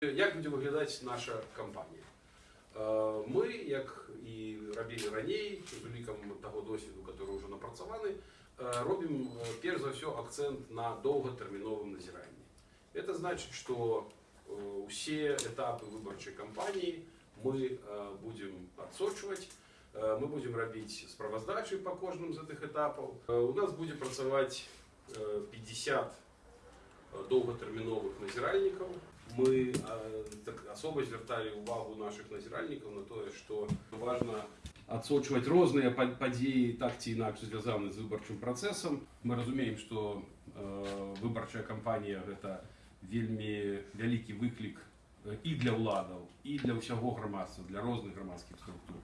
Як буде виглядати наша кампанія? Е, Ми, як і робили раней, з уліком того досвіду, який вже напрацьований, е, робимо е, перш за все акцент на довготерміновому назиранні. Це значить, що е, усі етапи виборчої кампанії ми е, будемо відсочувати. Е, Ми будемо робити справоздачі по кожному з цих етапів. Е, У нас буде працювати е, 50 довготермінових назиральників. Ми е, так особо звертали увагу наших назиральників на те, що важливо відсочувати різні по- події, так чи інакше зв'язані з виборчим процесом. Ми розуміємо, що е, виборча кампанія це вельми великий виклик е, і для владів, і для всього громадства, для різних громадських структур.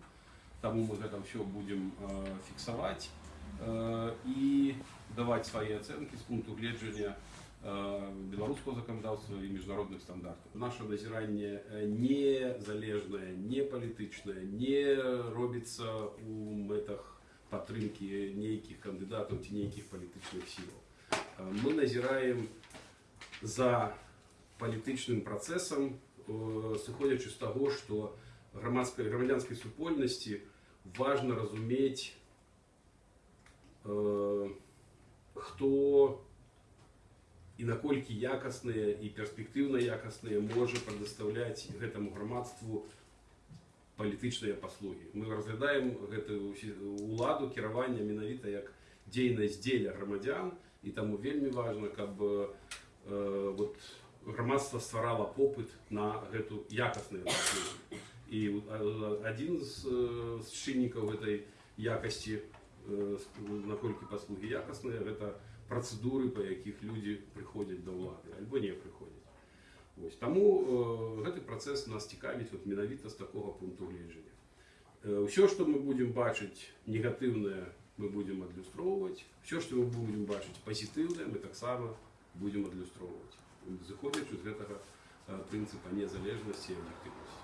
Тому ми це все будемо е, фіксувати е, і давати свої оцінки з пункту гледження е, белорусского законодавства и міжнародних стандартів. Наше назирання е, не залежне, не політичне, не робиться у метах підтримки ніяких кандидатів чи ніяких політичних сил. Е, Ми назираємо за політичним процесом, е, сходячи з того, що громадської громадянській супольності важно розуміти, е, хто і наколькі якасныя і перспектыўна якасныя можа прадастаўляць гэтаму грамадству палітычныя паслугі. Мы разглядаем гэтую ўсі- уладу кіравання менавіта як дзейнасць дзеля грамадзян і таму вельмі важна, каб э, вот, грамадства стварала попыт на гэту якасныя паслугі. І э, адзін з, э, з чыннікаў гэтай якасці э, наколькі паслугі якасныя гэта працэдуры па якіх людзі прыходзяць да ўлады альбо не прыходзяць Вось. таму э, гэты працэс нас цікавіць вот, менавіта з такога пункту гледжання ўсё што мы будзем бачыць негатыўнае мы будзем адлюстроўваць все што мы будзем бачыць пазітыўнае мы таксама будзем адлюстроўваць зыходзячы з гэтага э, прынцыпа незалежнасці і аб'ектыўнасці